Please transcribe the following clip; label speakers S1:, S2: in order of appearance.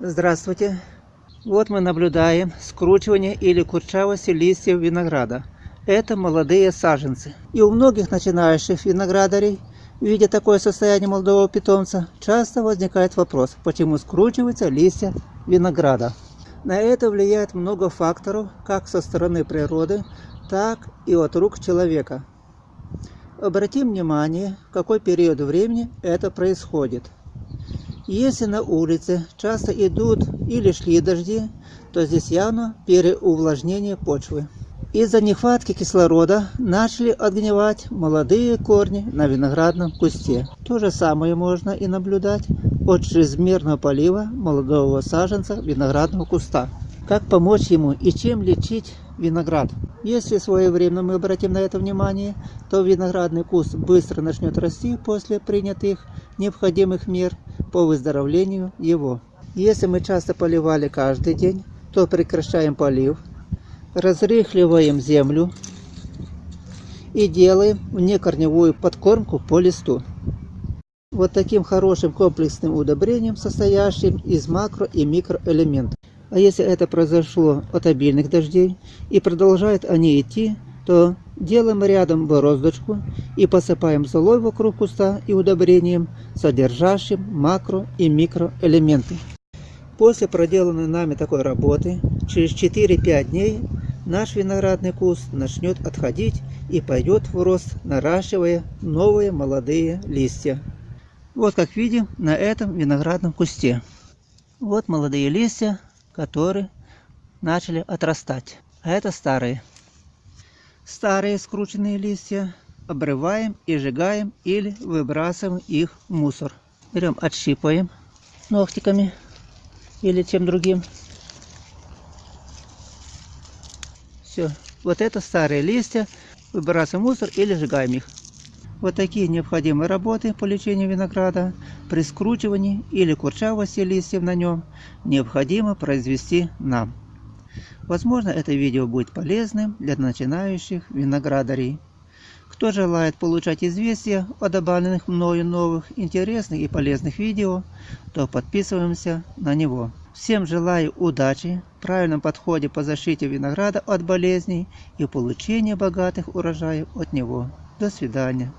S1: Здравствуйте! Вот мы наблюдаем скручивание или курчавости листьев винограда. Это молодые саженцы. И у многих начинающих виноградарей, видя такое состояние молодого питомца, часто возникает вопрос, почему скручиваются листья винограда. На это влияет много факторов, как со стороны природы, так и от рук человека. Обратим внимание, в какой период времени это происходит. Если на улице часто идут или шли дожди, то здесь явно переувлажнение почвы. Из-за нехватки кислорода начали отгнивать молодые корни на виноградном кусте. То же самое можно и наблюдать от чрезмерного полива молодого саженца виноградного куста. Как помочь ему и чем лечить виноград? Если своевременно мы обратим на это внимание, то виноградный куст быстро начнет расти после принятых необходимых мер по выздоровлению его. Если мы часто поливали каждый день, то прекращаем полив, разрыхливаем землю и делаем внекорневую подкормку по листу. Вот таким хорошим комплексным удобрением, состоящим из макро и микроэлементов. А если это произошло от обильных дождей и продолжают они идти, то делаем рядом бороздочку и посыпаем золой вокруг куста и удобрением, содержащим макро и микроэлементы. После проделанной нами такой работы, через 4-5 дней наш виноградный куст начнет отходить и пойдет в рост, наращивая новые молодые листья. Вот как видим на этом виноградном кусте. Вот молодые листья, которые начали отрастать. А это старые. Старые скрученные листья обрываем и сжигаем или выбрасываем их в мусор. Берем, отщипываем ногтиками или чем другим. Все. Вот это старые листья. Выбрасываем мусор или сжигаем их. Вот такие необходимые работы по лечению винограда при скручивании или курчавости листьев на нем необходимо произвести нам. Возможно, это видео будет полезным для начинающих виноградарей. Кто желает получать известия о добавленных мною новых интересных и полезных видео, то подписываемся на него. Всем желаю удачи, правильном подходе по защите винограда от болезней и получения богатых урожаев от него. До свидания.